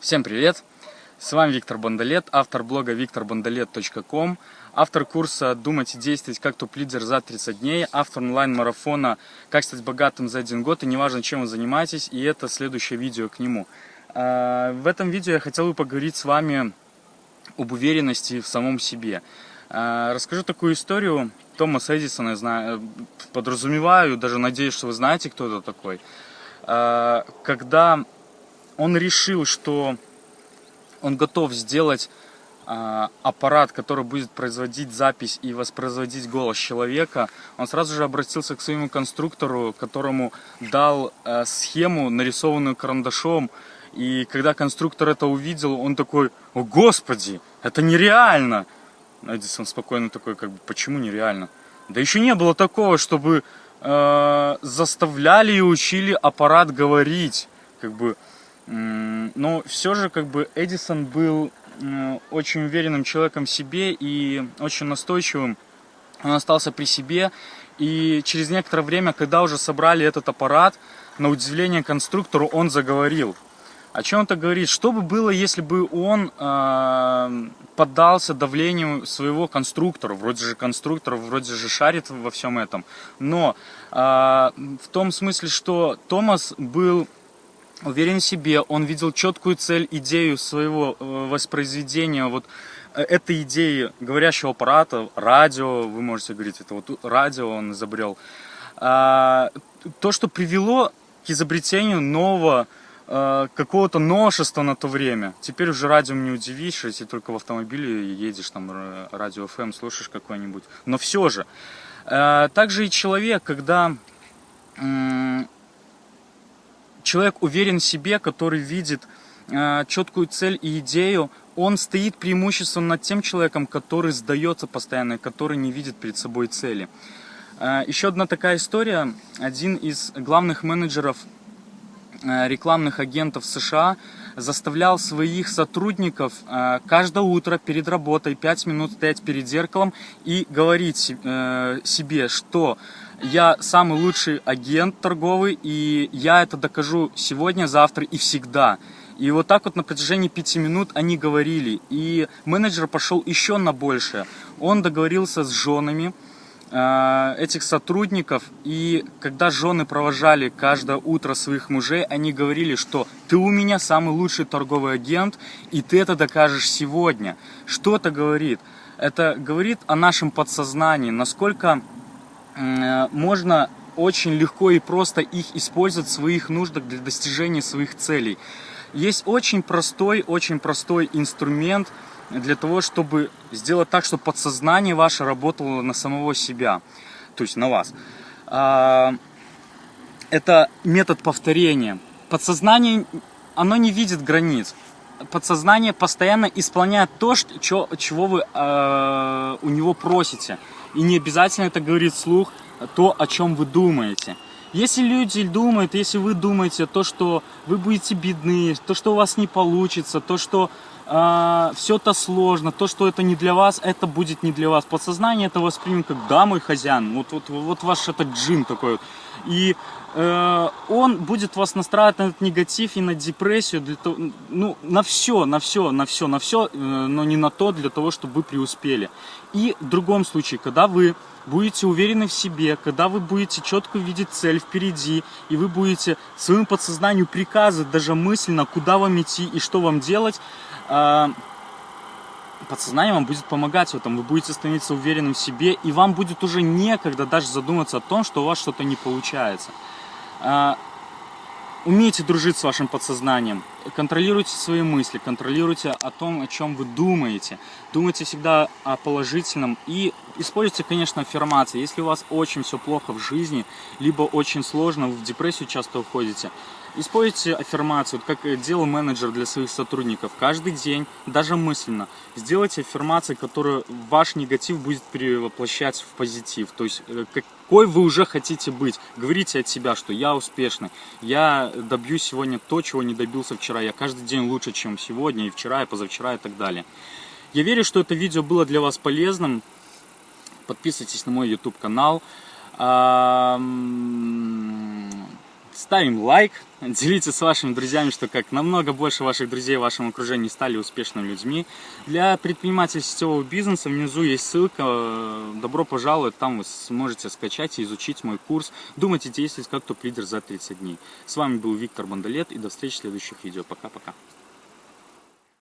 Всем привет! С вами Виктор Бондолет, автор блога викторбондолет.ком, автор курса «Думать и действовать как топ-лидер за 30 дней», автор онлайн-марафона «Как стать богатым за один год» и неважно, чем вы занимаетесь, и это следующее видео к нему. А, в этом видео я хотел бы поговорить с вами об уверенности в самом себе. А, расскажу такую историю Томаса Эдисона, я знаю, подразумеваю, даже надеюсь, что вы знаете, кто это такой. А, когда он решил, что он готов сделать э, аппарат, который будет производить запись и воспроизводить голос человека, он сразу же обратился к своему конструктору, которому дал э, схему, нарисованную карандашом. И когда конструктор это увидел, он такой, о господи, это нереально. Эдисон спокойно такой, как бы, почему нереально? Да еще не было такого, чтобы э, заставляли и учили аппарат говорить. Как бы, но все же как бы Эдисон был очень уверенным человеком в себе и очень настойчивым. Он остался при себе. И через некоторое время, когда уже собрали этот аппарат, на удивление конструктору он заговорил. О чем это говорит? Что бы было, если бы он э, поддался давлению своего конструктора? Вроде же конструктор, вроде же шарит во всем этом. Но э, в том смысле, что Томас был уверен в себе, он видел четкую цель, идею своего э, воспроизведения, вот э, этой идеи говорящего аппарата, радио, вы можете говорить, это вот радио он изобрел. А, то, что привело к изобретению нового э, какого-то новшества на то время. Теперь уже радио не удивишь, если только в автомобиле едешь, там радио FM слушаешь какой-нибудь. Но все же. Также и человек, когда человек уверен в себе, который видит э, четкую цель и идею, он стоит преимущественно над тем человеком, который сдается постоянно, который не видит перед собой цели. Э, еще одна такая история. Один из главных менеджеров э, рекламных агентов США заставлял своих сотрудников каждое утро перед работой 5 минут стоять перед зеркалом и говорить себе, что я самый лучший агент торговый, и я это докажу сегодня, завтра и всегда. И вот так вот на протяжении пяти минут они говорили. И менеджер пошел еще на большее. Он договорился с женами э, этих сотрудников. И когда жены провожали каждое утро своих мужей, они говорили, что ты у меня самый лучший торговый агент, и ты это докажешь сегодня. Что это говорит? Это говорит о нашем подсознании, насколько можно очень легко и просто их использовать в своих нуждах для достижения своих целей. Есть очень простой, очень простой инструмент для того, чтобы сделать так, чтобы подсознание ваше работало на самого себя, то есть на вас. А, это метод повторения. Подсознание, оно не видит границ. Подсознание постоянно исполняет то, что, чего вы э, у него просите. И не обязательно это говорит вслух то, о чем вы думаете. Если люди думают, если вы думаете то, что вы будете бедны, то, что у вас не получится, то, что э, все это сложно, то, что это не для вас, это будет не для вас. Подсознание это воспримет как «да, мой хозяин», вот, вот, вот ваш этот джин такой. И он будет вас настраивать на этот негатив и на депрессию, для того, ну, на все, на все, на все, на все, э, но не на то, для того, чтобы вы преуспели. И в другом случае, когда вы будете уверены в себе, когда вы будете четко видеть цель впереди, и вы будете своему подсознанию приказывать даже мысленно, куда вам идти и что вам делать, а, подсознание вам будет помогать в этом, вы будете становиться уверенным в себе, и вам будет уже некогда даже задуматься о том, что у вас что-то не получается. А, умейте дружить с вашим подсознанием, контролируйте свои мысли, контролируйте о том, о чем вы думаете. Думайте всегда о положительном и используйте, конечно, аффирмации. Если у вас очень все плохо в жизни, либо очень сложно, вы в депрессию часто уходите, Используйте аффирмацию, как делал менеджер для своих сотрудников. Каждый день, даже мысленно, сделайте аффирмации, которые ваш негатив будет перевоплощать в позитив. То есть, э, какой вы уже хотите быть. Говорите от себя, что я успешный, я добьюсь сегодня то, чего не добился вчера. Я каждый день лучше, чем сегодня, и вчера, и позавчера, и так далее. Я верю, что это видео было для вас полезным. Подписывайтесь на мой YouTube канал. Ставим лайк, делитесь с вашими друзьями, что как намного больше ваших друзей в вашем окружении стали успешными людьми. Для предпринимателей сетевого бизнеса внизу есть ссылка, добро пожаловать, там вы сможете скачать и изучить мой курс «Думайте действовать как топ-лидер за 30 дней». С вами был Виктор Бандалет и до встречи в следующих видео. Пока-пока.